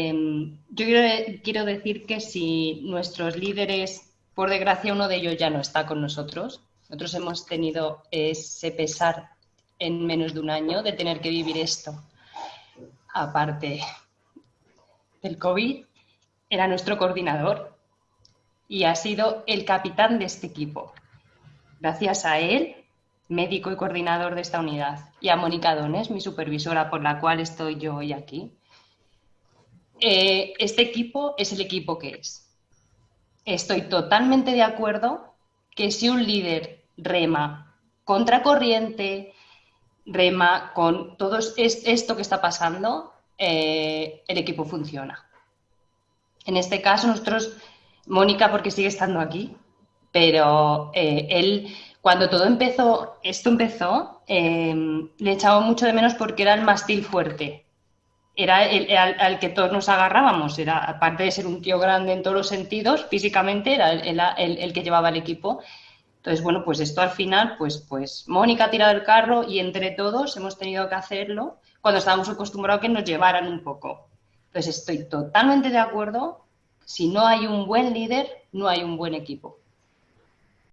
Em, yo quiero, decir que si nuestros líderes, por desgracia uno de ellos ya no está con nosotros, nosotros hemos tenido ese pesar en menos de un año de tener que vivir esto. Aparte del COVID, era nuestro coordinador y ha sido el capitán de este equipo. Gracias a él, médico y coordinador de esta unidad, y a Mónica Dones, mi supervisora por la cual estoy yo hoy aquí, eh, este equipo es el equipo que es. Estoy totalmente de acuerdo que si un líder rema contracorriente, rema con todo esto que está pasando, eh, el equipo funciona. En este caso, nosotros, Mónica, porque sigue estando aquí, pero eh, él, cuando todo empezó, esto empezó, le echaba mucho de menos porque era el mastil fuerte era el, al, que todos nos agarrábamos. Era, aparte de ser un tío grande en todos los sentidos, físicamente era el, que llevaba el equipo. Entonces, bueno, pues esto al final, pues, pues Mónica ha tirado el carro y entre todos hemos tenido que hacerlo cuando estábamos acostumbrados a que nos llevaran un poco. Entonces, estoy totalmente de acuerdo. Si no hay un buen líder, no hay un buen equipo.